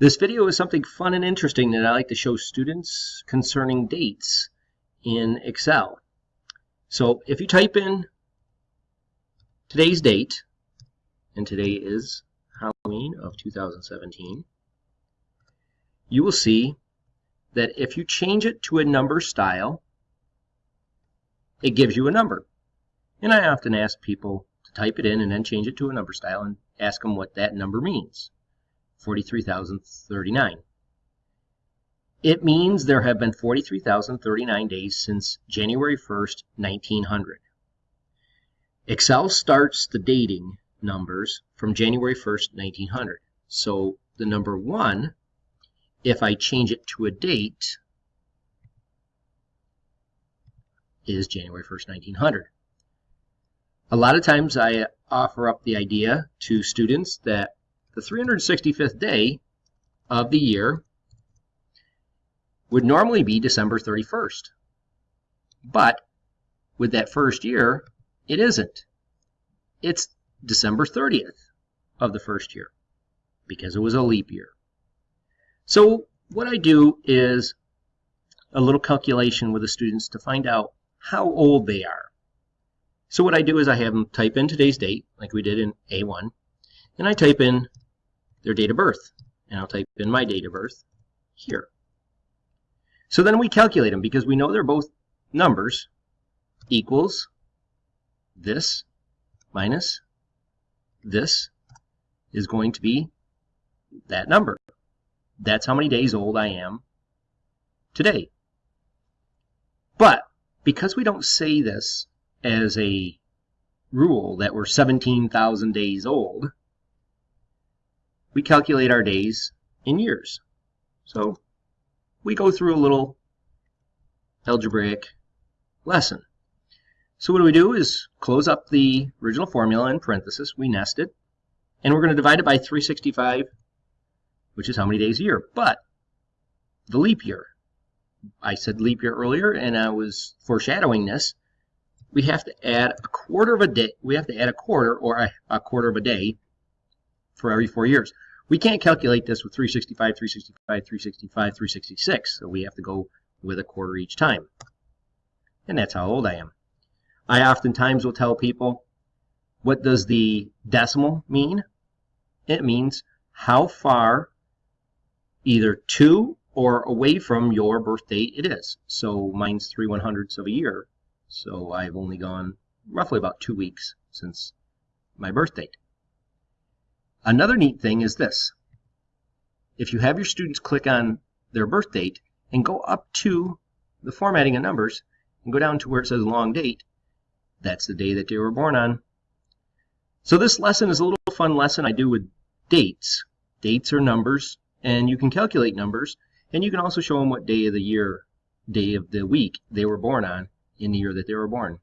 This video is something fun and interesting that I like to show students concerning dates in Excel. So if you type in today's date, and today is Halloween of 2017, you will see that if you change it to a number style, it gives you a number. And I often ask people to type it in and then change it to a number style and ask them what that number means. 43,039. It means there have been 43,039 days since January 1st, 1900. Excel starts the dating numbers from January 1st, 1900. So the number 1, if I change it to a date, is January 1st, 1900. A lot of times I offer up the idea to students that the 365th day of the year would normally be December 31st. But with that first year, it isn't. It's December 30th of the first year because it was a leap year. So what I do is a little calculation with the students to find out how old they are. So what I do is I have them type in today's date, like we did in A1, and I type in their date of birth. And I'll type in my date of birth here. So then we calculate them because we know they're both numbers equals this minus this is going to be that number. That's how many days old I am today. But because we don't say this as a rule that we're 17,000 days old, we calculate our days in years. So we go through a little algebraic lesson. So what do we do is close up the original formula in parenthesis, we nest it, and we're going to divide it by 365, which is how many days a year. But the leap year, I said leap year earlier, and I was foreshadowing this, we have to add a quarter of a day, we have to add a quarter or a, a quarter of a day for every four years. We can't calculate this with 365, 365, 365, 366, so we have to go with a quarter each time. And that's how old I am. I oftentimes will tell people, what does the decimal mean? It means how far either to or away from your birth date it is. So mine's 3 one hundredths of a year. So I've only gone roughly about two weeks since my birth date. Another neat thing is this. If you have your students click on their birth date and go up to the formatting of numbers and go down to where it says long date, that's the day that they were born on. So this lesson is a little fun lesson I do with dates. Dates are numbers, and you can calculate numbers, and you can also show them what day of the year, day of the week they were born on in the year that they were born.